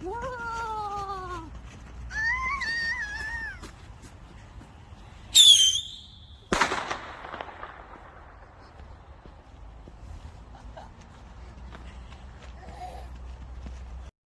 Whoa!